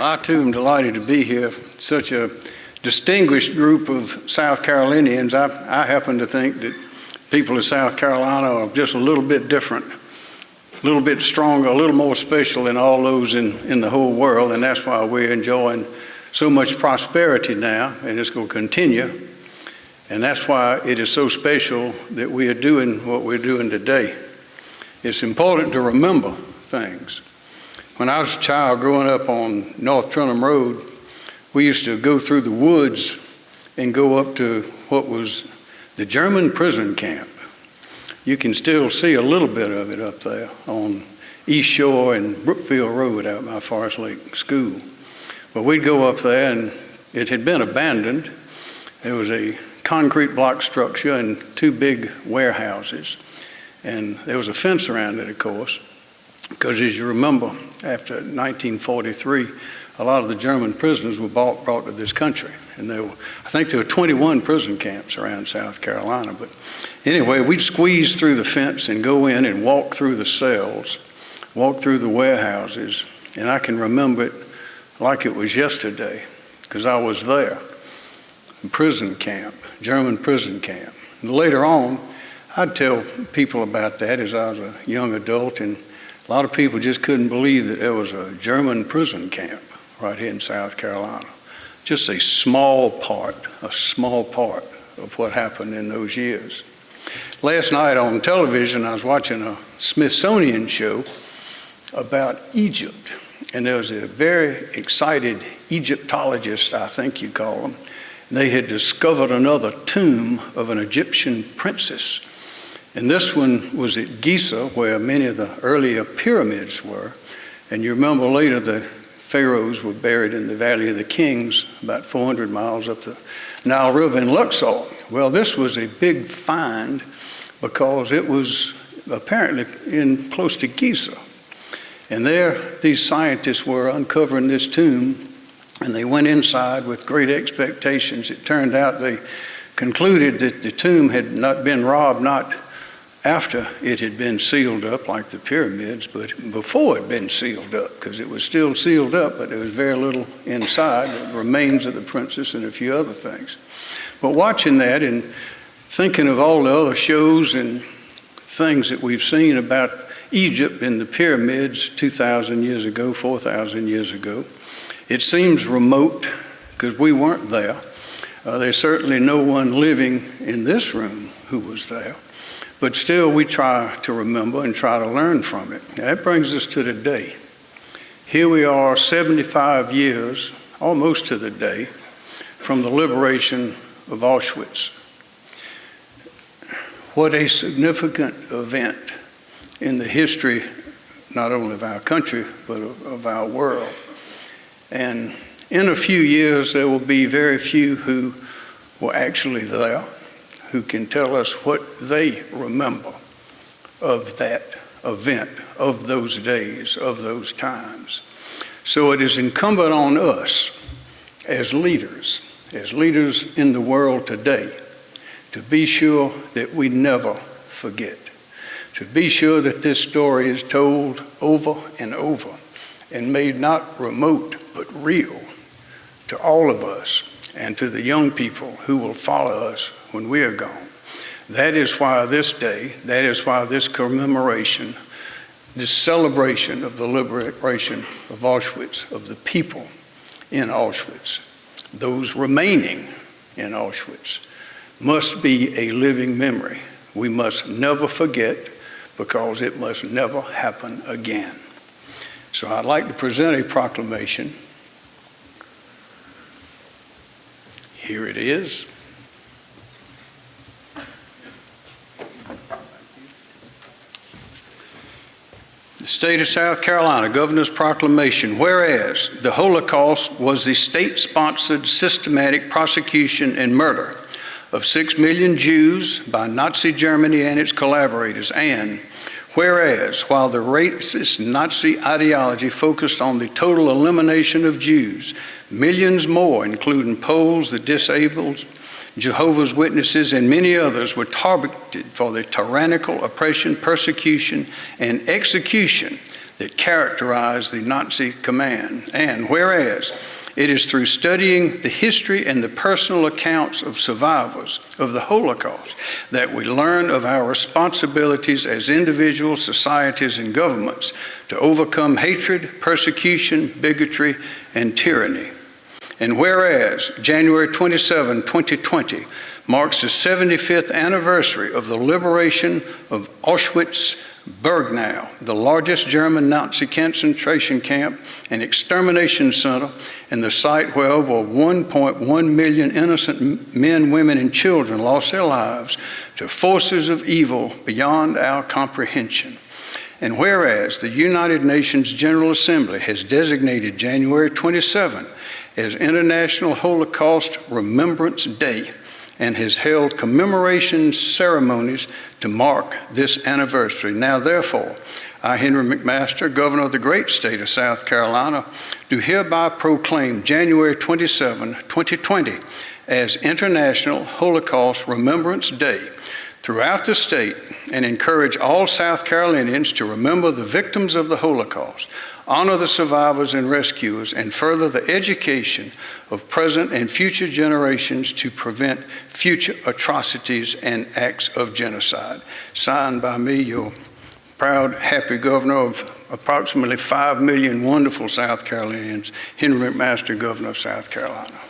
I too am delighted to be here. Such a distinguished group of South Carolinians. I, I happen to think that people of South Carolina are just a little bit different, a little bit stronger, a little more special than all those in, in the whole world, and that's why we're enjoying so much prosperity now, and it's going to continue. And that's why it is so special that we are doing what we're doing today. It's important to remember things. When I was a child growing up on North Trenholm Road, we used to go through the woods and go up to what was the German prison camp. You can still see a little bit of it up there on East Shore and Brookfield Road out by Forest Lake School. But we'd go up there and it had been abandoned. There was a concrete block structure and two big warehouses. And there was a fence around it, of course. Because as you remember, after 1943, a lot of the German prisoners were bought, brought to this country. And there were, I think there were 21 prison camps around South Carolina. But anyway, we'd squeeze through the fence and go in and walk through the cells, walk through the warehouses. And I can remember it like it was yesterday because I was there. Prison camp, German prison camp. And later on, I'd tell people about that as I was a young adult and a lot of people just couldn't believe that there was a German prison camp right here in South Carolina. Just a small part, a small part of what happened in those years. Last night on television, I was watching a Smithsonian show about Egypt. And there was a very excited Egyptologist, I think you call them. They had discovered another tomb of an Egyptian princess and this one was at Giza, where many of the earlier pyramids were. And you remember later the pharaohs were buried in the Valley of the Kings, about 400 miles up the Nile River in Luxor. Well, this was a big find because it was apparently in close to Giza. And there, these scientists were uncovering this tomb, and they went inside with great expectations. It turned out they concluded that the tomb had not been robbed, not after it had been sealed up like the pyramids, but before it had been sealed up, because it was still sealed up, but there was very little inside, the remains of the princess and a few other things. But watching that and thinking of all the other shows and things that we've seen about Egypt and the pyramids 2,000 years ago, 4,000 years ago, it seems remote because we weren't there. Uh, there's certainly no one living in this room who was there. But still, we try to remember and try to learn from it. That brings us to today. Here we are 75 years, almost to the day, from the liberation of Auschwitz. What a significant event in the history, not only of our country, but of, of our world. And in a few years, there will be very few who were actually there who can tell us what they remember of that event, of those days, of those times. So it is incumbent on us as leaders, as leaders in the world today, to be sure that we never forget, to be sure that this story is told over and over and made not remote but real to all of us and to the young people who will follow us when we are gone. That is why this day, that is why this commemoration, this celebration of the liberation of Auschwitz, of the people in Auschwitz, those remaining in Auschwitz, must be a living memory. We must never forget because it must never happen again. So I'd like to present a proclamation. Here it is. The state of South Carolina, Governor's Proclamation, whereas the Holocaust was the state-sponsored systematic prosecution and murder of six million Jews by Nazi Germany and its collaborators, and whereas while the racist Nazi ideology focused on the total elimination of Jews, millions more, including Poles, the disabled, Jehovah's Witnesses, and many others were targeted for the tyrannical oppression, persecution, and execution that characterized the Nazi command. And whereas it is through studying the history and the personal accounts of survivors of the Holocaust that we learn of our responsibilities as individuals, societies, and governments to overcome hatred, persecution, bigotry, and tyranny. And whereas January 27, 2020 marks the 75th anniversary of the liberation of Auschwitz Birkenau, the largest German Nazi concentration camp and extermination center, and the site where over 1.1 million innocent men, women, and children lost their lives to forces of evil beyond our comprehension. And whereas the United Nations General Assembly has designated January 27 as International Holocaust Remembrance Day, and has held commemoration ceremonies to mark this anniversary. Now, therefore, I, Henry McMaster, Governor of the great state of South Carolina, do hereby proclaim January 27, 2020 as International Holocaust Remembrance Day throughout the state and encourage all South Carolinians to remember the victims of the Holocaust, honor the survivors and rescuers, and further the education of present and future generations to prevent future atrocities and acts of genocide. Signed by me, your proud, happy governor of approximately 5 million wonderful South Carolinians, Henry McMaster, Governor of South Carolina.